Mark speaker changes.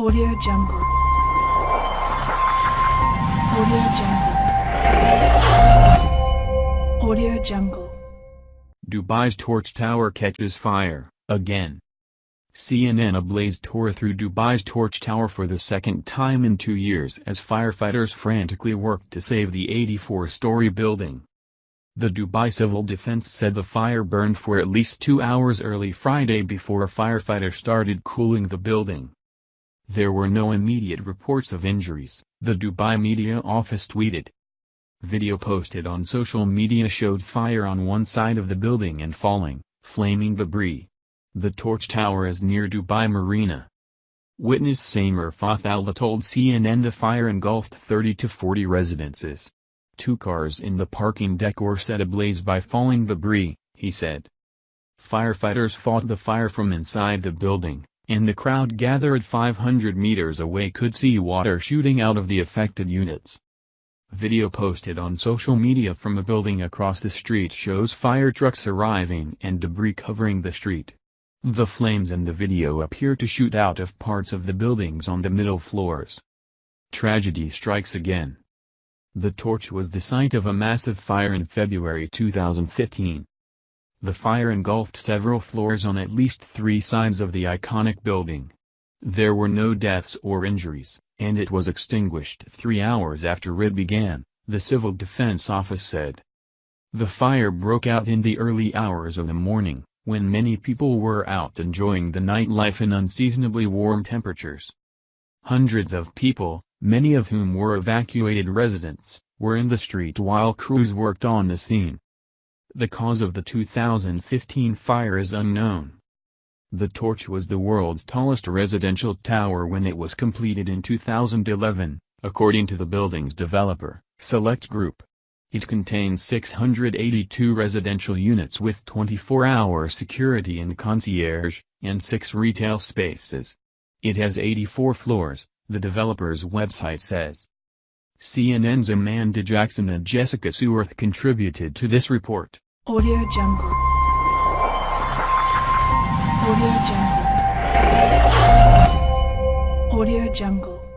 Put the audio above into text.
Speaker 1: Audio Jungle. Audio Jungle. Audio Jungle.
Speaker 2: Dubai's Torch Tower catches fire, again. CNN ablaze tore through Dubai's Torch Tower for the second time in two years as firefighters frantically worked to save the 84-story building. The Dubai Civil Defense said the fire burned for at least two hours early Friday before firefighters started cooling the building. There were no immediate reports of injuries, the Dubai media office tweeted. Video posted on social media showed fire on one side of the building and falling, flaming debris. The torch tower is near Dubai Marina. Witness Samer Fath Allah told CNN the fire engulfed 30 to 40 residences. Two cars in the parking deck were set ablaze by falling debris, he said. Firefighters fought the fire from inside the building, and the crowd gathered 500 meters away could see water shooting out of the affected units. Video posted on social media from a building across the street shows fire trucks arriving and debris covering the street. The flames in the video appear to shoot out of parts of the buildings on the middle floors. Tragedy strikes again. The torch was the site of a massive fire in February 2015. The fire engulfed several floors on at least three sides of the iconic building. There were no deaths or injuries, and it was extinguished three hours after it began, the Civil Defense Office said. The fire broke out in the early hours of the morning, when many people were out enjoying the nightlife in unseasonably warm temperatures. Hundreds of people, many of whom were evacuated residents, were in the street while crews worked on the scene. The cause of the 2015 fire is unknown. The torch was the world's tallest residential tower when it was completed in 2011, according to the building's developer, Select Group. It contains 682 residential units with 24-hour security and concierge, and six retail spaces. It has 84 floors, the developer's website says. CNN's Amanda Jackson and Jessica Suarth contributed to this report.
Speaker 1: Audio Jungle. Audio Jungle. Audio Jungle.